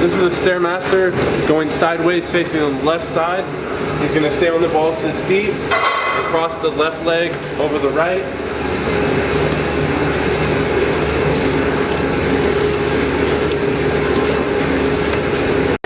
This is a Stairmaster going sideways facing the left side. He's going to stay on the balls of his feet, across the left leg over the right.